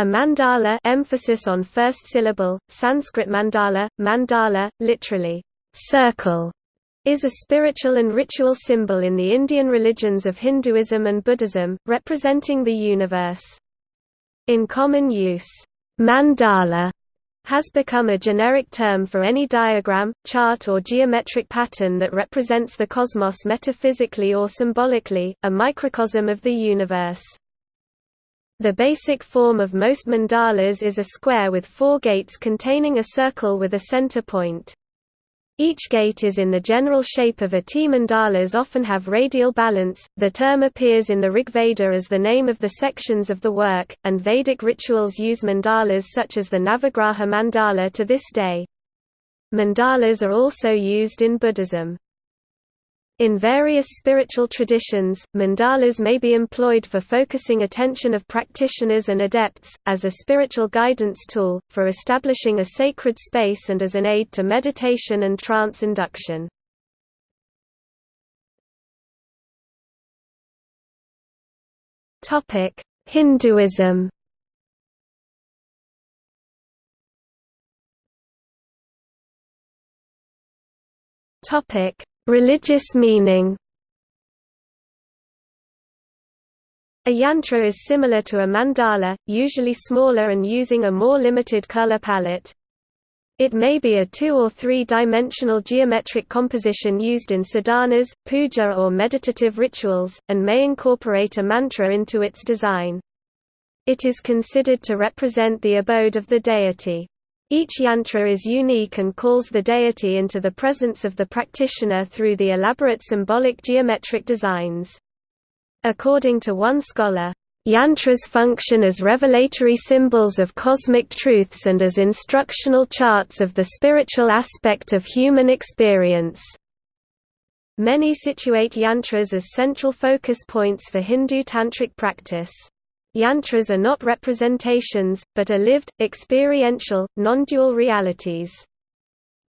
A mandala emphasis on first syllable, Sanskrit mandala, mandala, literally, circle, is a spiritual and ritual symbol in the Indian religions of Hinduism and Buddhism, representing the universe. In common use, mandala has become a generic term for any diagram, chart or geometric pattern that represents the cosmos metaphysically or symbolically, a microcosm of the universe. The basic form of most mandalas is a square with four gates containing a circle with a center point. Each gate is in the general shape of a T. Mandalas often have radial balance. The term appears in the Rigveda as the name of the sections of the work, and Vedic rituals use mandalas such as the Navagraha mandala to this day. Mandalas are also used in Buddhism. In various spiritual traditions, mandalas may be employed for focusing attention of practitioners and adepts, as a spiritual guidance tool, for establishing a sacred space and as an aid to meditation and trance induction. Hinduism Topic Religious meaning A yantra is similar to a mandala, usually smaller and using a more limited color palette. It may be a two- or three-dimensional geometric composition used in sadhanas, puja or meditative rituals, and may incorporate a mantra into its design. It is considered to represent the abode of the deity. Each yantra is unique and calls the deity into the presence of the practitioner through the elaborate symbolic geometric designs. According to one scholar, Yantras function as revelatory symbols of cosmic truths and as instructional charts of the spiritual aspect of human experience. Many situate yantras as central focus points for Hindu tantric practice. Yantras are not representations, but are lived, experiential, non-dual realities.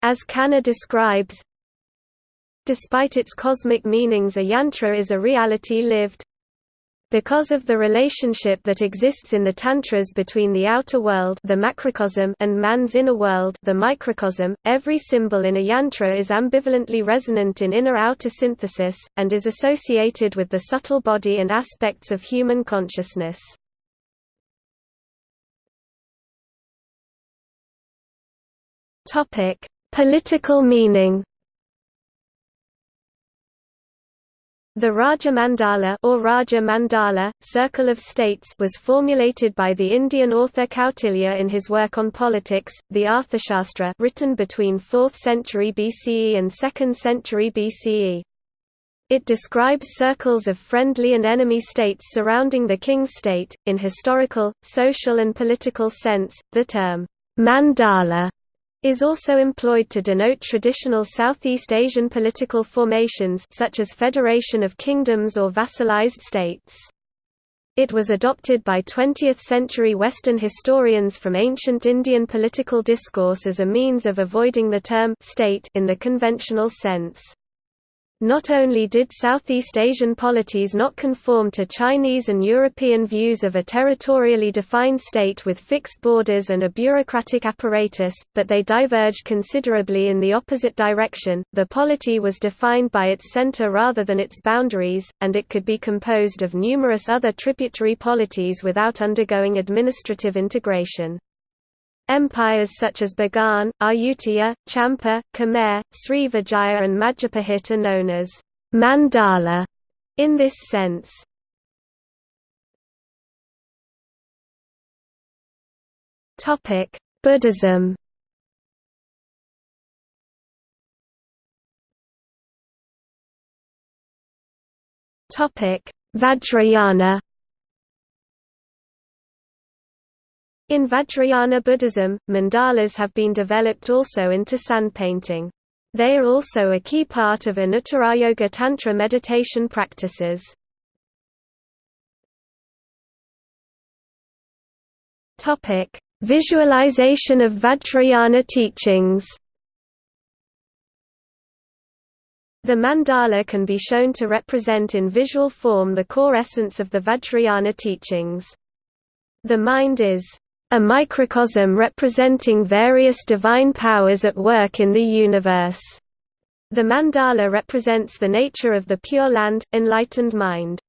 As Khanna describes, Despite its cosmic meanings a yantra is a reality lived. Because of the relationship that exists in the tantras between the outer world the macrocosm and man's inner world the microcosm, every symbol in a yantra is ambivalently resonant in inner-outer synthesis, and is associated with the subtle body and aspects of human consciousness. Political meaning The Raja Mandala or Raja Mandala, Circle of States was formulated by the Indian author Kautilya in his work on politics, the Arthashastra written between 4th century BCE and 2nd century BCE. It describes circles of friendly and enemy states surrounding the king's state. In historical, social and political sense, the term mandala is also employed to denote traditional Southeast Asian political formations such as Federation of Kingdoms or vassalized states. It was adopted by 20th-century Western historians from ancient Indian political discourse as a means of avoiding the term «state» in the conventional sense. Not only did Southeast Asian polities not conform to Chinese and European views of a territorially defined state with fixed borders and a bureaucratic apparatus, but they diverged considerably in the opposite direction. The polity was defined by its center rather than its boundaries, and it could be composed of numerous other tributary polities without undergoing administrative integration. Empires such as Bagan, Ayutthaya, Champa, Khmer, Srivijaya and Majapahit are known as mandala in this sense. Topic: Buddhism. Topic: Vajrayana. In Vajrayana Buddhism, mandalas have been developed also into sand painting. They are also a key part of Anuttarayoga Tantra meditation practices. Visualization of Vajrayana teachings The mandala can be shown to represent in visual form the core essence of the Vajrayana teachings. The mind is a microcosm representing various divine powers at work in the universe. The mandala represents the nature of the Pure Land, enlightened mind.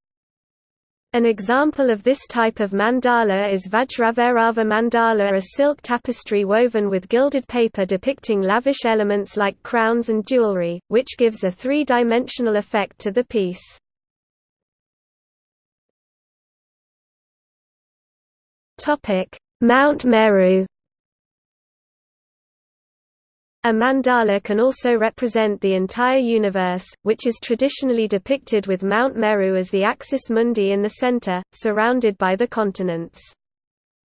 An example of this type of mandala is Vajrabhairava mandala a silk tapestry woven with gilded paper depicting lavish elements like crowns and jewelry, which gives a three-dimensional effect to the piece. Mount Meru a mandala can also represent the entire universe, which is traditionally depicted with Mount Meru as the axis mundi in the center, surrounded by the continents.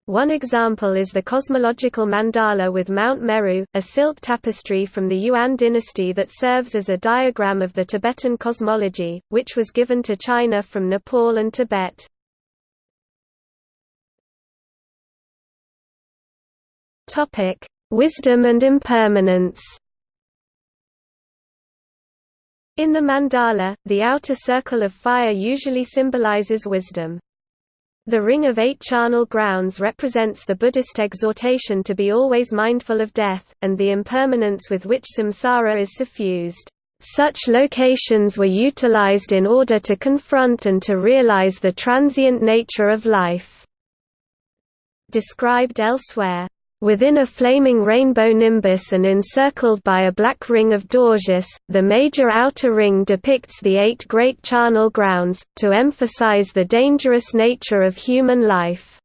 One example is the cosmological mandala with Mount Meru, a silk tapestry from the Yuan dynasty that serves as a diagram of the Tibetan cosmology, which was given to China from Nepal and Tibet. Topic: Wisdom and impermanence In the mandala, the outer circle of fire usually symbolizes wisdom. The ring of eight charnel grounds represents the Buddhist exhortation to be always mindful of death, and the impermanence with which samsara is suffused. Such locations were utilized in order to confront and to realize the transient nature of life. Described elsewhere Within a flaming rainbow nimbus and encircled by a black ring of Dorjes, the major outer ring depicts the eight great charnel grounds, to emphasize the dangerous nature of human life.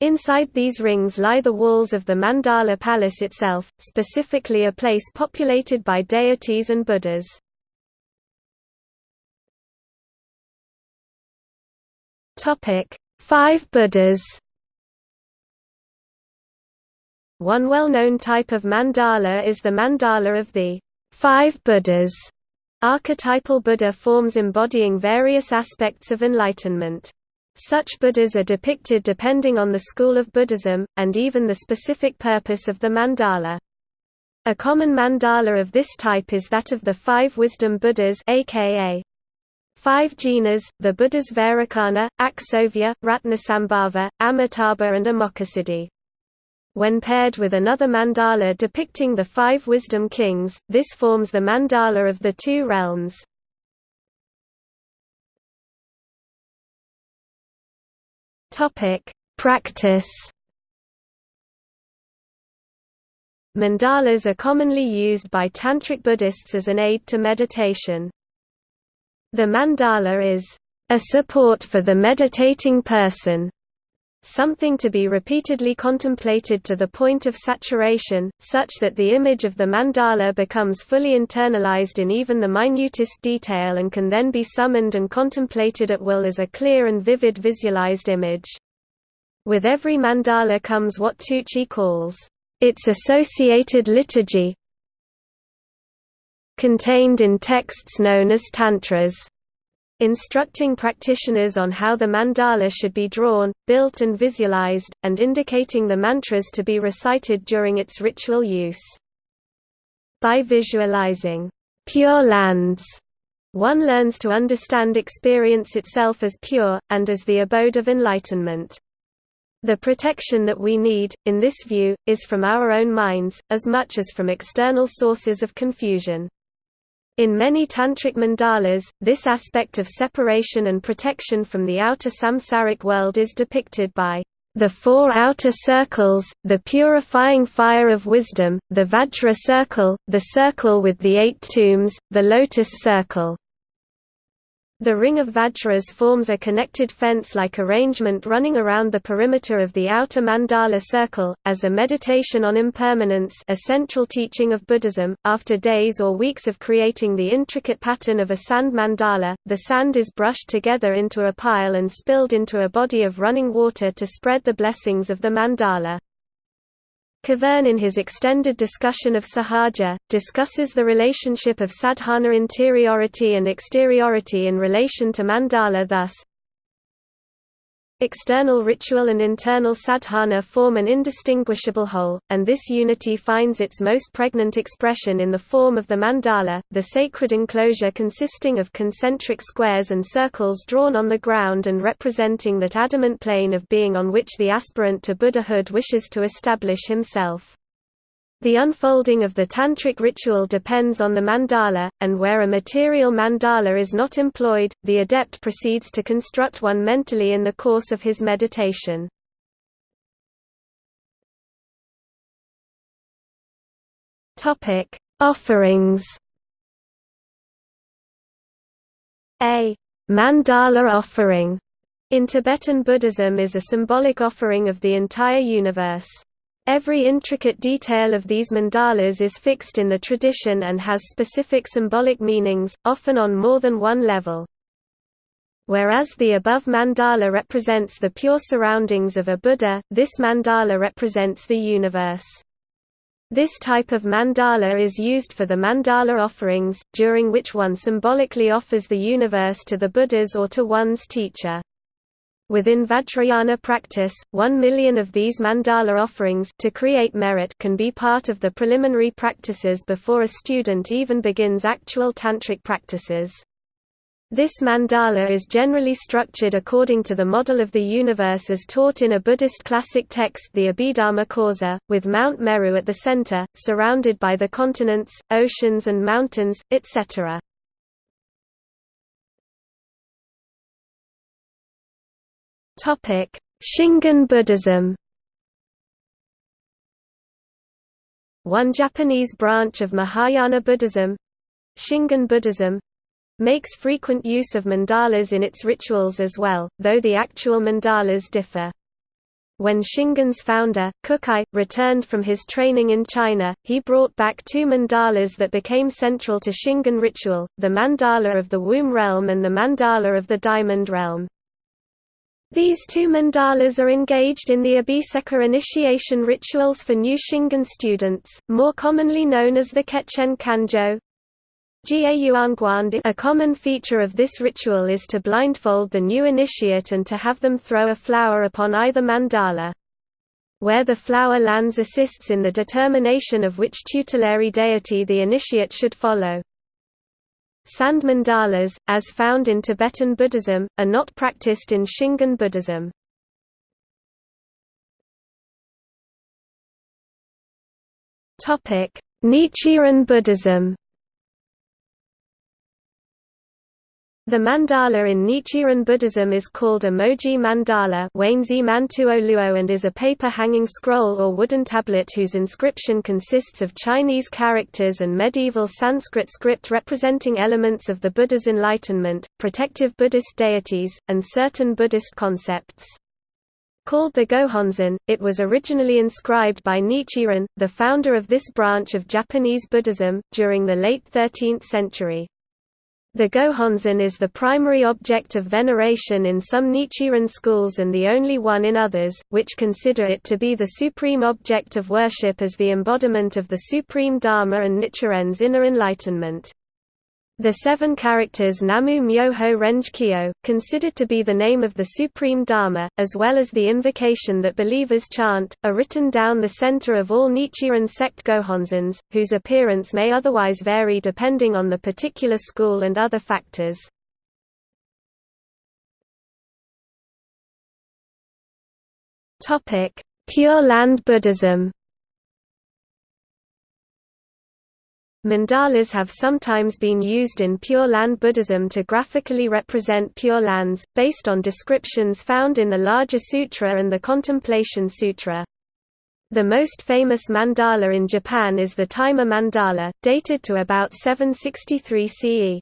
Inside these rings lie the walls of the Mandala palace itself, specifically a place populated by deities and Buddhas. Five Buddhas one well-known type of mandala is the mandala of the five Buddhas. Archetypal Buddha forms embodying various aspects of enlightenment. Such Buddhas are depicted depending on the school of Buddhism, and even the specific purpose of the mandala. A common mandala of this type is that of the five wisdom Buddhas aka five jinas, the Buddhas Vairocana, Akshobhya, Ratnasambhava, Amitabha and Amoghasiddhi. When paired with another mandala depicting the five wisdom kings, this forms the mandala of the two realms. Practice. Mandalas are commonly used by tantric Buddhists as an aid to meditation. The mandala is a support for the meditating person something to be repeatedly contemplated to the point of saturation, such that the image of the mandala becomes fully internalized in even the minutest detail and can then be summoned and contemplated at will as a clear and vivid visualized image. With every mandala comes what Tucci calls, its associated liturgy, contained in texts known as tantras instructing practitioners on how the mandala should be drawn, built and visualized, and indicating the mantras to be recited during its ritual use. By visualizing pure lands, one learns to understand experience itself as pure, and as the abode of enlightenment. The protection that we need, in this view, is from our own minds, as much as from external sources of confusion. In many tantric mandalas, this aspect of separation and protection from the outer samsaric world is depicted by the four outer circles, the purifying fire of wisdom, the Vajra circle, the circle with the eight tombs, the lotus circle. The ring of Vajras forms a connected fence-like arrangement running around the perimeter of the outer mandala circle, as a meditation on impermanence a central teaching of Buddhism. After days or weeks of creating the intricate pattern of a sand mandala, the sand is brushed together into a pile and spilled into a body of running water to spread the blessings of the mandala. Kvaerne in his extended discussion of sahaja, discusses the relationship of sadhana interiority and exteriority in relation to mandala thus, External ritual and internal sadhana form an indistinguishable whole, and this unity finds its most pregnant expression in the form of the mandala, the sacred enclosure consisting of concentric squares and circles drawn on the ground and representing that adamant plane of being on which the aspirant to Buddhahood wishes to establish himself. The unfolding of the tantric ritual depends on the mandala, and where a material mandala is not employed, the adept proceeds to construct one mentally in the course of his meditation. Offerings A mandala offering in Tibetan Buddhism is a symbolic offering of the entire universe. Every intricate detail of these mandalas is fixed in the tradition and has specific symbolic meanings, often on more than one level. Whereas the above mandala represents the pure surroundings of a Buddha, this mandala represents the universe. This type of mandala is used for the mandala offerings, during which one symbolically offers the universe to the Buddhas or to one's teacher. Within Vajrayana practice, one million of these mandala offerings to create merit can be part of the preliminary practices before a student even begins actual tantric practices. This mandala is generally structured according to the model of the universe as taught in a Buddhist classic text the Abhidharma Kosa, with Mount Meru at the center, surrounded by the continents, oceans and mountains, etc. Topic: Shingon Buddhism. One Japanese branch of Mahayana Buddhism, Shingon Buddhism, makes frequent use of mandalas in its rituals as well, though the actual mandalas differ. When Shingon's founder, Kukai, returned from his training in China, he brought back two mandalas that became central to Shingon ritual, the mandala of the womb realm and the mandala of the diamond realm. These two mandalas are engaged in the Abhiseka initiation rituals for new Shingon students, more commonly known as the Kechien Kanjo. A common feature of this ritual is to blindfold the new initiate and to have them throw a flower upon either mandala. Where the flower lands assists in the determination of which tutelary deity the initiate should follow. Sand mandalas, as found in Tibetan Buddhism, are not practiced in Shingon Buddhism. Nichiren Buddhism The mandala in Nichiren Buddhism is called a moji mandala and is a paper-hanging scroll or wooden tablet whose inscription consists of Chinese characters and medieval Sanskrit script representing elements of the Buddha's enlightenment, protective Buddhist deities, and certain Buddhist concepts. Called the Gohonzon, it was originally inscribed by Nichiren, the founder of this branch of Japanese Buddhism, during the late 13th century. The Gohonzon is the primary object of veneration in some Nichiren schools and the only one in others, which consider it to be the supreme object of worship as the embodiment of the supreme Dharma and Nichiren's inner enlightenment. The seven characters Namu Myoho Renge Kyo, considered to be the name of the Supreme Dharma, as well as the invocation that believers chant, are written down the center of all Nichiren sect Gohonzons, whose appearance may otherwise vary depending on the particular school and other factors. Pure Land Buddhism Mandalas have sometimes been used in Pure Land Buddhism to graphically represent Pure Lands, based on descriptions found in the Larger Sutra and the Contemplation Sutra. The most famous mandala in Japan is the Taima mandala, dated to about 763 CE.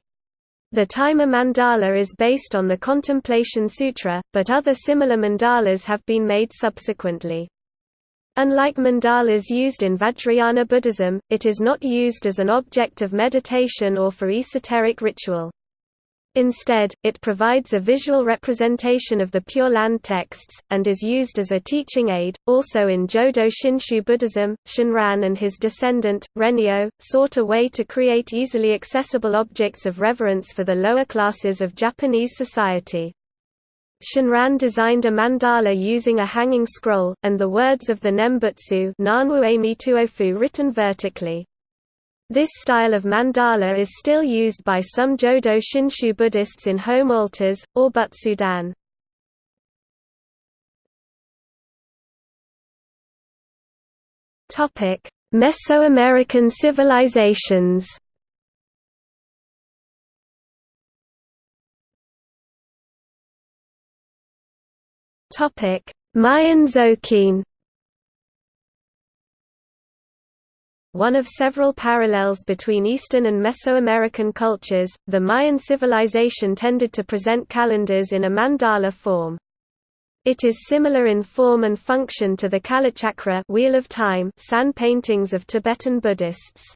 The Taima mandala is based on the Contemplation Sutra, but other similar mandalas have been made subsequently. Unlike mandalas used in Vajrayana Buddhism, it is not used as an object of meditation or for esoteric ritual. Instead, it provides a visual representation of the Pure Land texts, and is used as a teaching aid. Also in Jodo Shinshu Buddhism, Shinran and his descendant, Rennyo, sought a way to create easily accessible objects of reverence for the lower classes of Japanese society. Shinran designed a mandala using a hanging scroll, and the words of the Nembutsu written vertically. This style of mandala is still used by some Jodo Shinshu Buddhists in home altars, or butsudan. Mesoamerican civilizations Mayan Tzolkin One of several parallels between Eastern and Mesoamerican cultures, the Mayan civilization tended to present calendars in a mandala form. It is similar in form and function to the Kalachakra Wheel of Time san paintings of Tibetan Buddhists.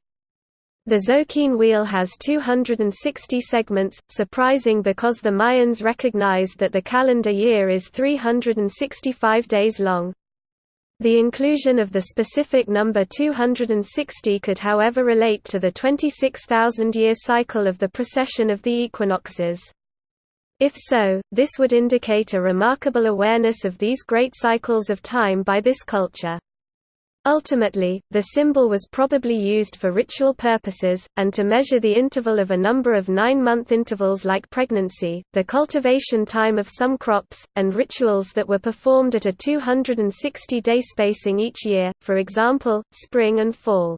The Tzolkin wheel has 260 segments, surprising because the Mayans recognized that the calendar year is 365 days long. The inclusion of the specific number 260 could however relate to the 26,000-year cycle of the precession of the equinoxes. If so, this would indicate a remarkable awareness of these great cycles of time by this culture. Ultimately, the symbol was probably used for ritual purposes, and to measure the interval of a number of nine-month intervals like pregnancy, the cultivation time of some crops, and rituals that were performed at a 260-day spacing each year, for example, spring and fall.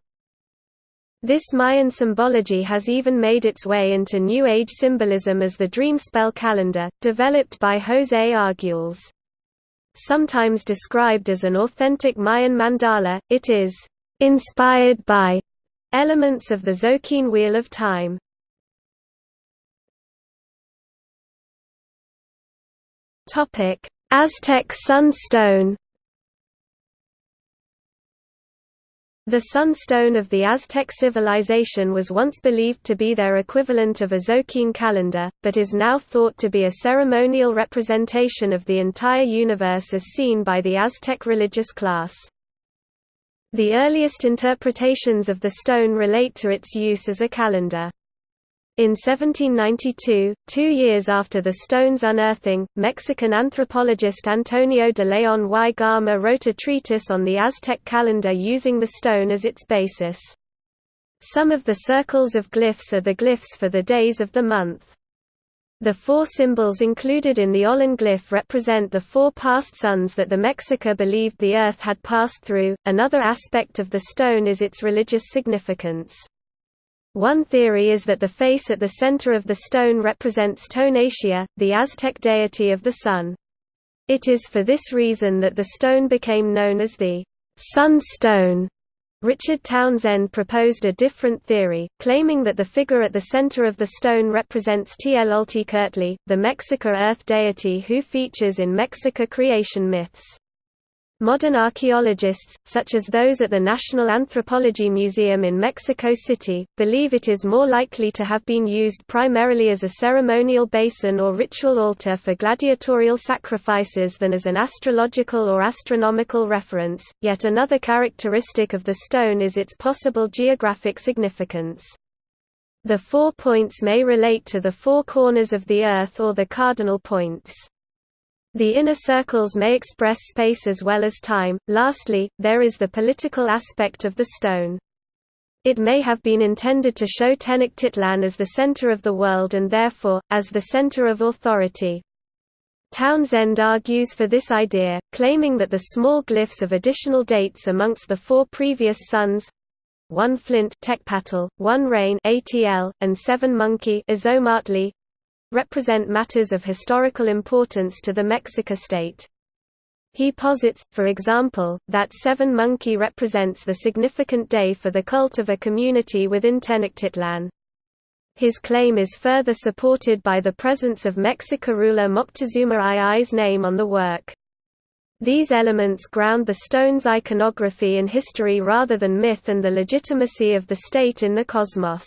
This Mayan symbology has even made its way into New Age symbolism as the dream spell calendar, developed by José Arguelles. Sometimes described as an authentic Mayan mandala, it is inspired by elements of the Tzolkin Wheel of Time. Aztec Sunstone The sunstone of the Aztec civilization was once believed to be their equivalent of a Tzolkin calendar, but is now thought to be a ceremonial representation of the entire universe as seen by the Aztec religious class. The earliest interpretations of the stone relate to its use as a calendar. In 1792, two years after the stone's unearthing, Mexican anthropologist Antonio de León y Gama wrote a treatise on the Aztec calendar using the stone as its basis. Some of the circles of glyphs are the glyphs for the days of the month. The four symbols included in the Olin glyph represent the four past suns that the Mexica believed the Earth had passed through. Another aspect of the stone is its religious significance. One theory is that the face at the center of the stone represents Tonatiuh, the Aztec deity of the sun. It is for this reason that the stone became known as the Sun Stone. Richard Townsend proposed a different theory, claiming that the figure at the center of the stone represents Tlaltecuhtli, the Mexica earth deity who features in Mexica creation myths. Modern archaeologists, such as those at the National Anthropology Museum in Mexico City, believe it is more likely to have been used primarily as a ceremonial basin or ritual altar for gladiatorial sacrifices than as an astrological or astronomical reference. Yet another characteristic of the stone is its possible geographic significance. The four points may relate to the four corners of the Earth or the cardinal points. The inner circles may express space as well as time. Lastly, there is the political aspect of the stone. It may have been intended to show Tenochtitlan as the center of the world and therefore, as the center of authority. Townsend argues for this idea, claiming that the small glyphs of additional dates amongst the four previous suns one flint Tecpatl, one rain ATL, and seven monkey Ozomatli, represent matters of historical importance to the Mexica state. He posits, for example, that Seven Monkey represents the significant day for the cult of a community within Tenochtitlan. His claim is further supported by the presence of Mexica ruler Moctezuma II's name on the work. These elements ground the stone's iconography in history rather than myth and the legitimacy of the state in the cosmos.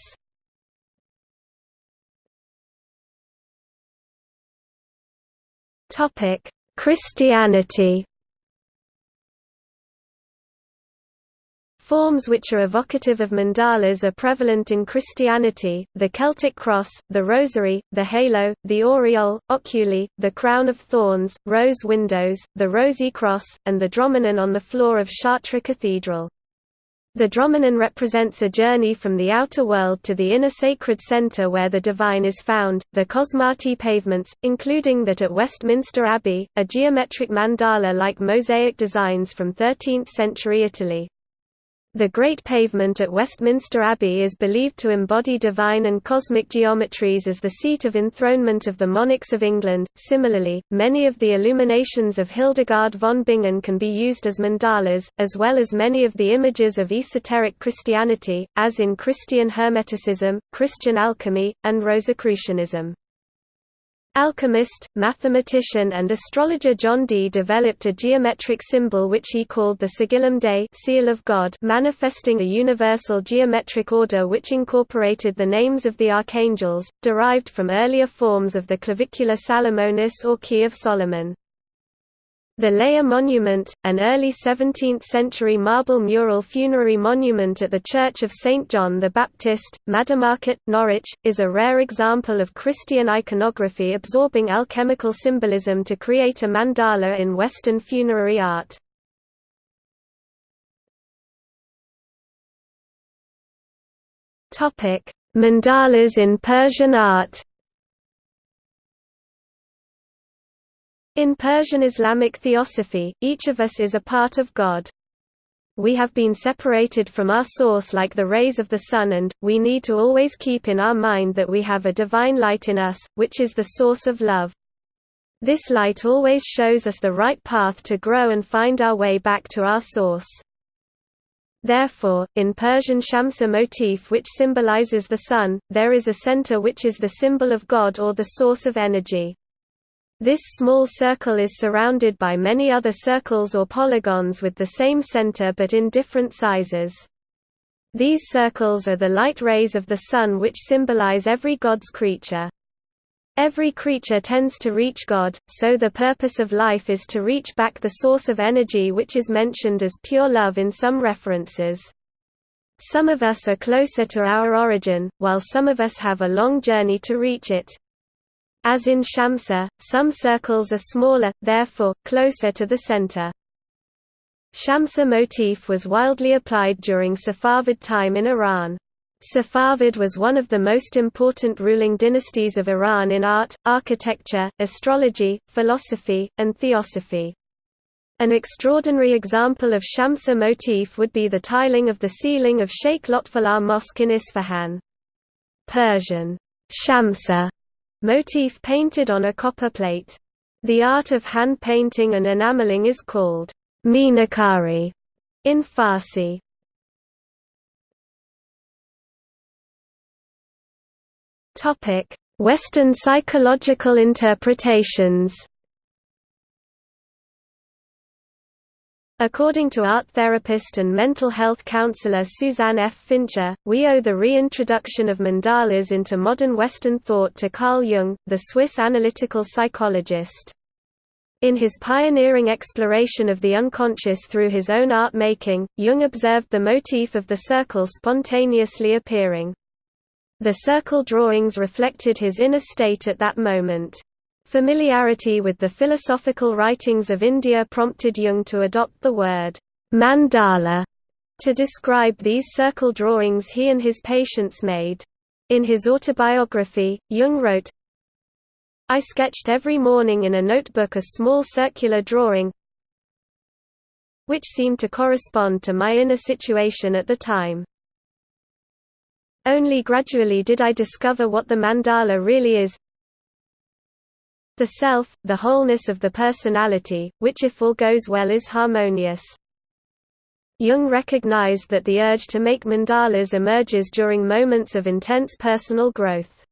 Forms which are evocative of mandalas are prevalent in Christianity, the Celtic cross, the rosary, the halo, the aureole, oculi, the crown of thorns, rose windows, the rosy cross, and the dromenon on the floor of Chartres Cathedral. The dromenon represents a journey from the outer world to the inner sacred center where the divine is found. The Cosmati pavements, including that at Westminster Abbey, are geometric mandala like mosaic designs from 13th century Italy. The Great Pavement at Westminster Abbey is believed to embody divine and cosmic geometries as the seat of enthronement of the monarchs of England. Similarly, many of the illuminations of Hildegard von Bingen can be used as mandalas, as well as many of the images of esoteric Christianity, as in Christian Hermeticism, Christian alchemy, and Rosicrucianism. Alchemist, mathematician and astrologer John Dee developed a geometric symbol which he called the Sigillum Dei seal of God manifesting a universal geometric order which incorporated the names of the archangels, derived from earlier forms of the clavicula Salomonis or key of Solomon. The Layer Monument, an early 17th-century marble mural funerary monument at the Church of St. John the Baptist, Maddermarket, Norwich, is a rare example of Christian iconography absorbing alchemical symbolism to create a mandala in Western funerary art. Mandalas in Persian art In Persian Islamic theosophy, each of us is a part of God. We have been separated from our source like the rays of the sun and, we need to always keep in our mind that we have a divine light in us, which is the source of love. This light always shows us the right path to grow and find our way back to our source. Therefore, in Persian Shamsa motif which symbolizes the sun, there is a center which is the symbol of God or the source of energy. This small circle is surrounded by many other circles or polygons with the same center but in different sizes. These circles are the light rays of the sun which symbolize every God's creature. Every creature tends to reach God, so the purpose of life is to reach back the source of energy which is mentioned as pure love in some references. Some of us are closer to our origin, while some of us have a long journey to reach it. As in Shamsa, some circles are smaller, therefore, closer to the center. Shamsa motif was wildly applied during Safavid time in Iran. Safavid was one of the most important ruling dynasties of Iran in art, architecture, astrology, philosophy, and theosophy. An extraordinary example of Shamsa motif would be the tiling of the ceiling of Sheikh Lotfullah Mosque in Isfahan. Persian, Shamsa Motif painted on a copper plate. The art of hand painting and enameling is called meenakari in Farsi. Topic: Western psychological interpretations. According to art therapist and mental health counselor Suzanne F. Fincher, we owe the reintroduction of mandalas into modern Western thought to Carl Jung, the Swiss analytical psychologist. In his pioneering exploration of the unconscious through his own art making, Jung observed the motif of the circle spontaneously appearing. The circle drawings reflected his inner state at that moment. Familiarity with the philosophical writings of India prompted Jung to adopt the word mandala to describe these circle drawings he and his patients made. In his autobiography, Jung wrote, I sketched every morning in a notebook a small circular drawing which seemed to correspond to my inner situation at the time. Only gradually did I discover what the mandala really is, the self, the wholeness of the personality, which if all goes well is harmonious. Jung recognized that the urge to make mandalas emerges during moments of intense personal growth.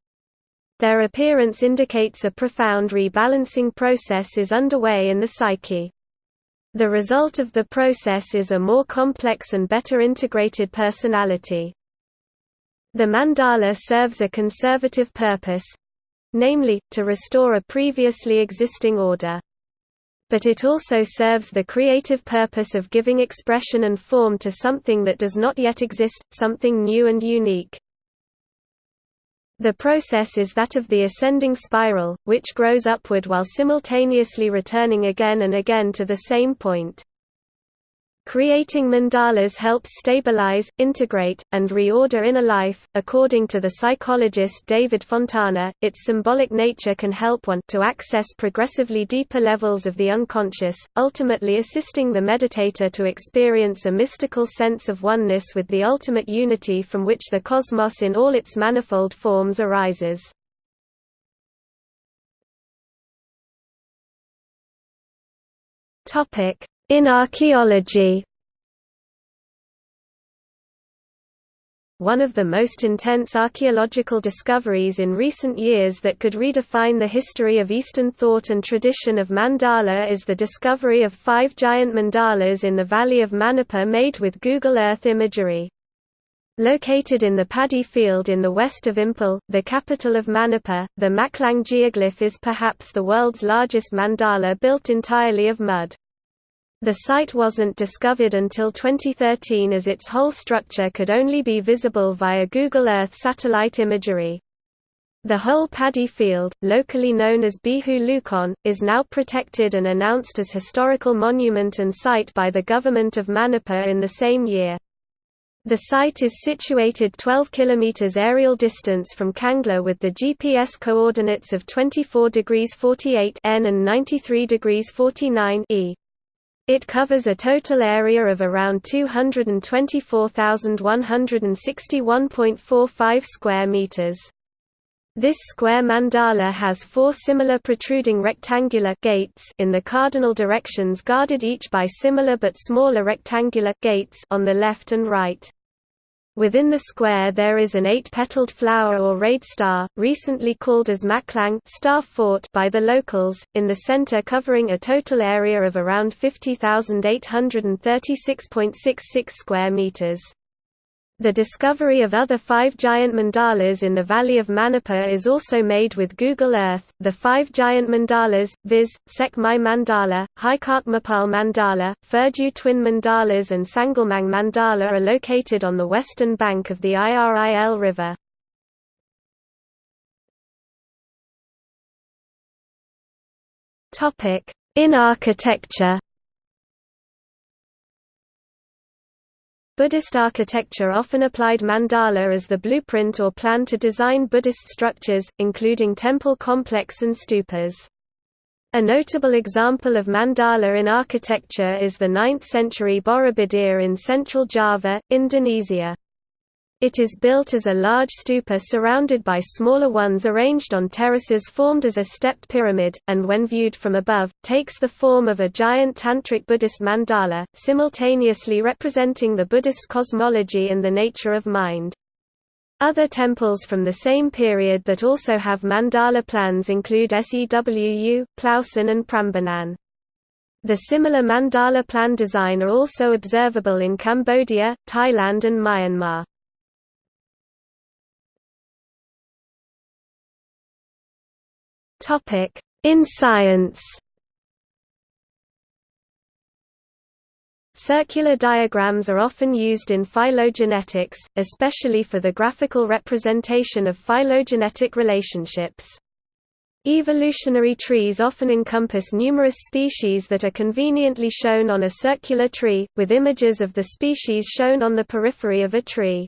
Their appearance indicates a profound rebalancing process is underway in the psyche. The result of the process is a more complex and better integrated personality. The mandala serves a conservative purpose, namely, to restore a previously existing order. but it also serves the creative purpose of giving expression and form to something that does not yet exist, something new and unique. The process is that of the ascending spiral, which grows upward while simultaneously returning again and again to the same point. Creating mandalas helps stabilize, integrate, and reorder inner life. According to the psychologist David Fontana, its symbolic nature can help one to access progressively deeper levels of the unconscious, ultimately assisting the meditator to experience a mystical sense of oneness with the ultimate unity from which the cosmos in all its manifold forms arises. Topic: in archaeology One of the most intense archaeological discoveries in recent years that could redefine the history of Eastern thought and tradition of mandala is the discovery of five giant mandalas in the valley of Manipur made with Google Earth imagery. Located in the paddy field in the west of Imphal, the capital of Manipur, the Maklang geoglyph is perhaps the world's largest mandala built entirely of mud. The site wasn't discovered until 2013 as its whole structure could only be visible via Google Earth satellite imagery. The whole paddy field, locally known as Bihu Lukon, is now protected and announced as historical monument and site by the government of Manipur in the same year. The site is situated 12 km aerial distance from Kangla with the GPS coordinates of 24 degrees 48 N and 93 degrees 49 E. It covers a total area of around 224,161.45 square meters. This square mandala has four similar protruding rectangular gates in the cardinal directions guarded each by similar but smaller rectangular gates on the left and right. Within the square there is an eight-petaled flower or rayed star, recently called as Maklang star fort by the locals, in the center covering a total area of around 50,836.66 square meters. The discovery of other five giant mandalas in the valley of Manipur is also made with Google Earth. The five giant mandalas, viz., Sekmai Mandala, Haikatmapal Mandala, Furju Twin Mandalas, and Sangalmang Mandala, are located on the western bank of the Iril River. In architecture Buddhist architecture often applied mandala as the blueprint or plan to design Buddhist structures, including temple complex and stupas. A notable example of mandala in architecture is the 9th-century Borobudur in central Java, Indonesia. It is built as a large stupa surrounded by smaller ones arranged on terraces formed as a stepped pyramid, and when viewed from above, takes the form of a giant tantric Buddhist mandala, simultaneously representing the Buddhist cosmology and the nature of mind. Other temples from the same period that also have mandala plans include Sewu, Plaosan and Prambanan. The similar mandala plan design are also observable in Cambodia, Thailand and Myanmar. In science Circular diagrams are often used in phylogenetics, especially for the graphical representation of phylogenetic relationships. Evolutionary trees often encompass numerous species that are conveniently shown on a circular tree, with images of the species shown on the periphery of a tree.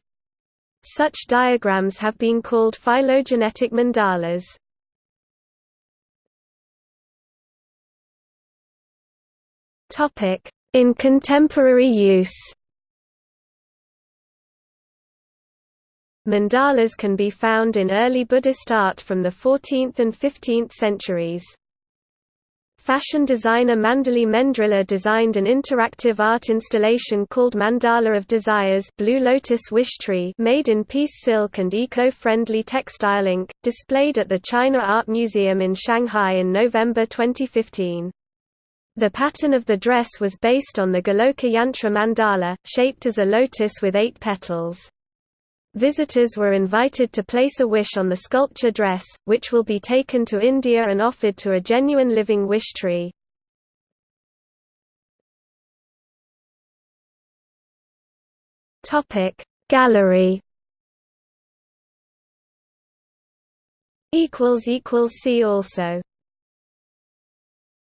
Such diagrams have been called phylogenetic mandalas. In contemporary use Mandalas can be found in early Buddhist art from the 14th and 15th centuries. Fashion designer Mandali Mendrila designed an interactive art installation called Mandala of Desires Blue Lotus Wish Tree made in peace silk and eco-friendly textile ink, displayed at the China Art Museum in Shanghai in November 2015. The pattern of the dress was based on the Galoka Yantra mandala, shaped as a lotus with eight petals. Visitors were invited to place a wish on the sculpture dress, which will be taken to India and offered to a genuine living wish tree. Gallery See also